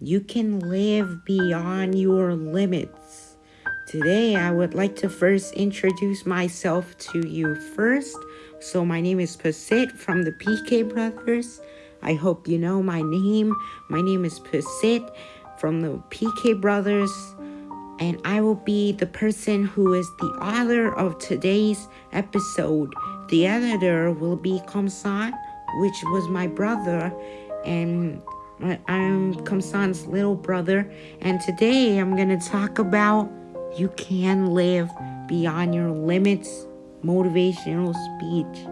You can live beyond your limits. Today, I would like to first introduce myself to you first. So, my name is Pasit from the PK Brothers. I hope you know my name. My name is Pasit from the PK Brothers and I will be the person who is the author of today's episode. The editor will be Kamsan, which was my brother, and I'm Kamsan's little brother. And today I'm gonna talk about you can live beyond your limits motivational speech.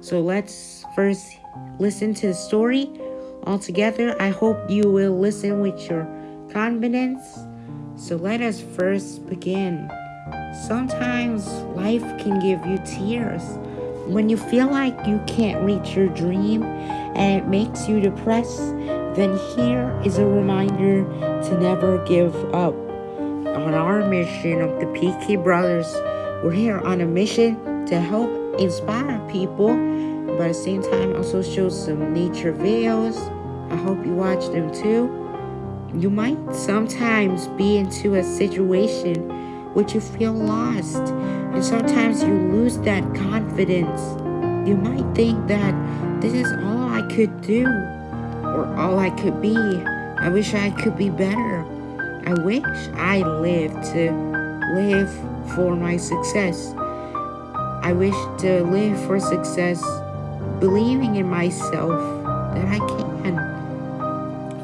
So let's first listen to the story all together. I hope you will listen with your confidence so let us first begin. Sometimes life can give you tears. When you feel like you can't reach your dream and it makes you depressed, then here is a reminder to never give up. On our mission of the PK Brothers, we're here on a mission to help inspire people, but at the same time also show some nature videos. I hope you watch them too. You might sometimes be into a situation which you feel lost, and sometimes you lose that confidence. You might think that this is all I could do or all I could be. I wish I could be better. I wish I lived to live for my success. I wish to live for success, believing in myself that I can.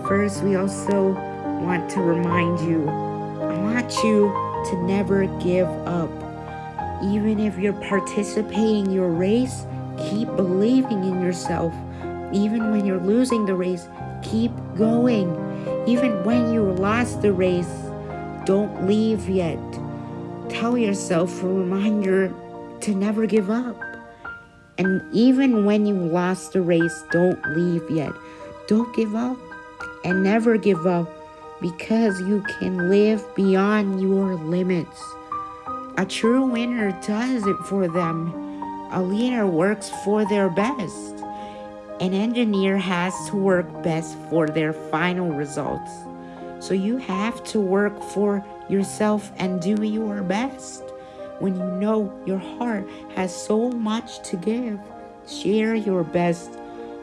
First, we also want to remind you, I want you to never give up. Even if you're participating your race, keep believing in yourself. Even when you're losing the race, keep going. Even when you lost the race, don't leave yet. Tell yourself a reminder to never give up. And even when you lost the race, don't leave yet. Don't give up and never give up because you can live beyond your limits. A true winner does it for them. A leader works for their best. An engineer has to work best for their final results. So you have to work for yourself and do your best. When you know your heart has so much to give, share your best.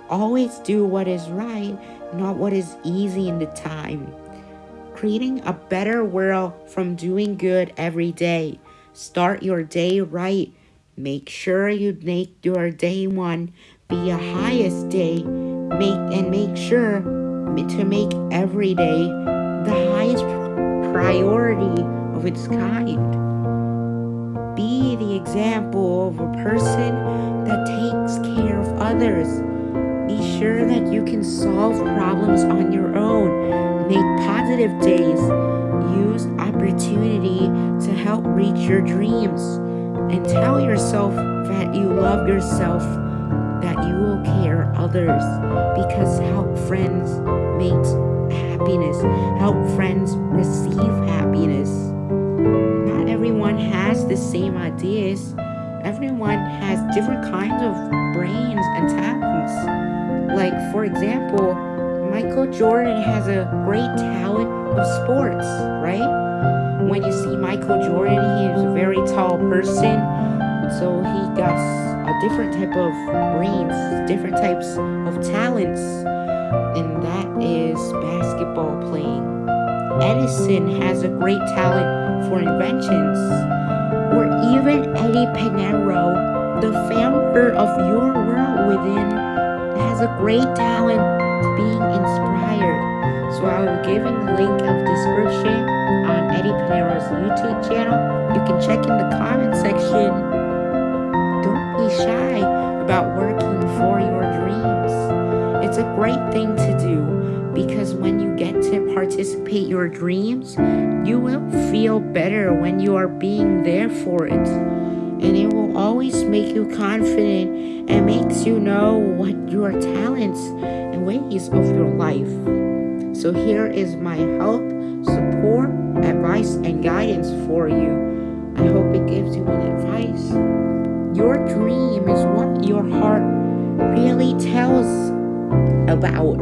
Always do what is right not what is easy in the time. Creating a better world from doing good every day. Start your day right. Make sure you make your day one be a highest day. Make and make sure to make every day the highest priority of its kind. Be the example of a person that takes care of others be sure that you can solve problems on your own. Make positive days. Use opportunity to help reach your dreams. And tell yourself that you love yourself, that you will care others. Because help friends makes happiness. Help friends receive happiness. Not everyone has the same ideas. Everyone has different kinds of brains and talents. Like, for example, Michael Jordan has a great talent of sports, right? When you see Michael Jordan, he is a very tall person, so he got a different type of brains, different types of talents, and that is basketball playing. Edison has a great talent for inventions, or even Eddie Pinero, the founder of Your World Within has a great talent being inspired. So I will be giving the link of description on YouTube channel. You can check in the comment section. Don't be shy about working for your dreams. It's a great thing to do because when you get to participate your dreams, you will feel better when you are being there for it and it will always make you confident and makes you know what your talents and ways of your life. So here is my help, support, advice, and guidance for you. I hope it gives you an advice. Your dream is what your heart really tells about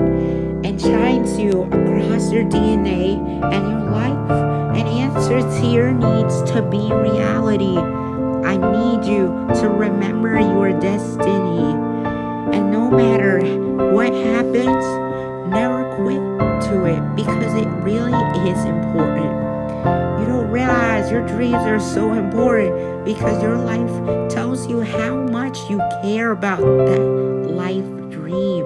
and shines you across your DNA and your life and answer to your needs to be reality. I need you to remember your destiny. And no matter what happens, never quit to it because it really is important. You don't realize your dreams are so important because your life tells you how much you care about that life dream.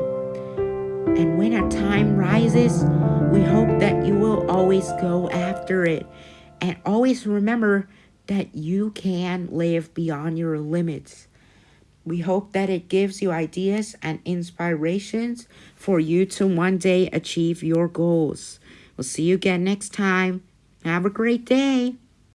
And when a time rises, we hope that you will always go after it. And always remember that you can live beyond your limits. We hope that it gives you ideas and inspirations for you to one day achieve your goals. We'll see you again next time. Have a great day.